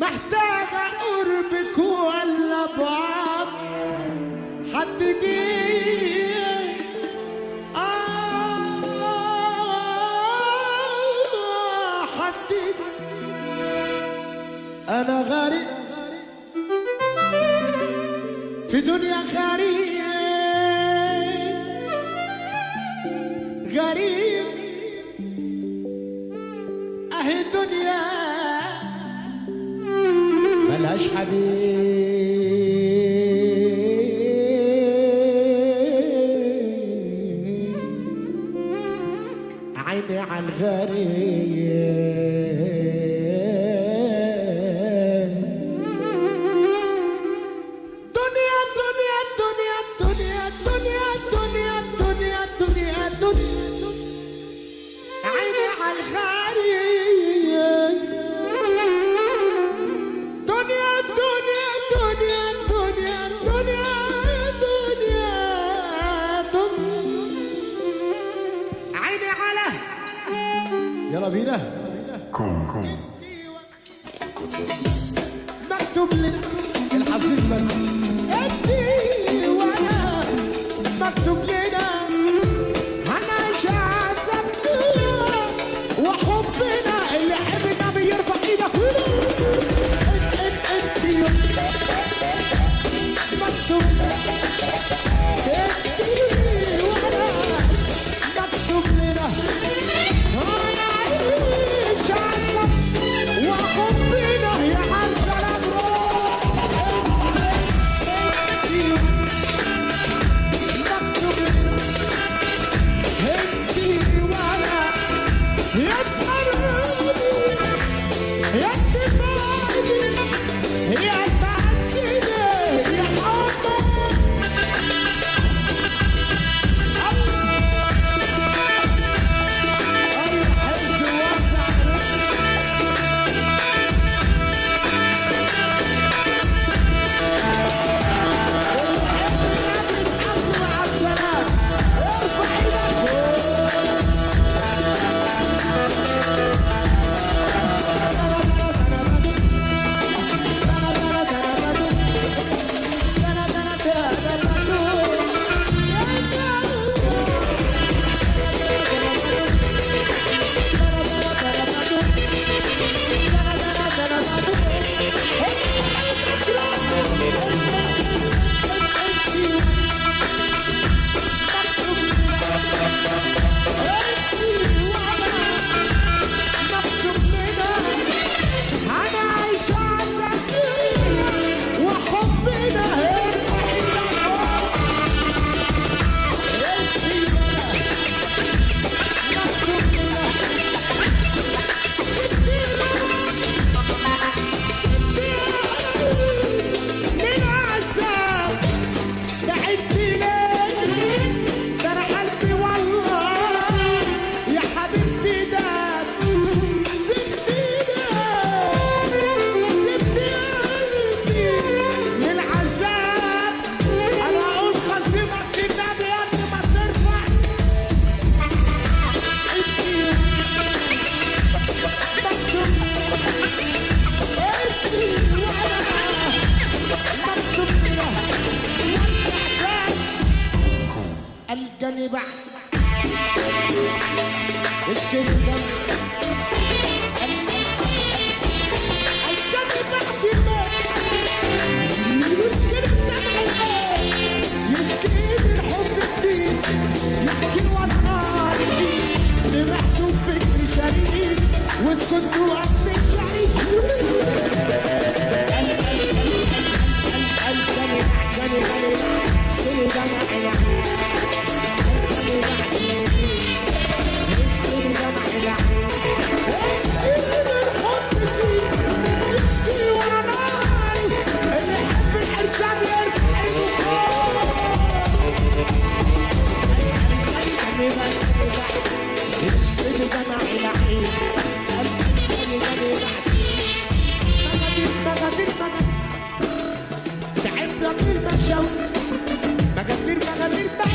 محتاجة قربك ولا بعض حددي آه حددي أنا غريب في دنيا غريب غريب. أهي الدنيا. ملهاش حبيب. عيني على قبيله كوم كوم مكتوب لنا الحظيظ بس Yes, sir. me back. It's good to back, مغامير مغامير مغامير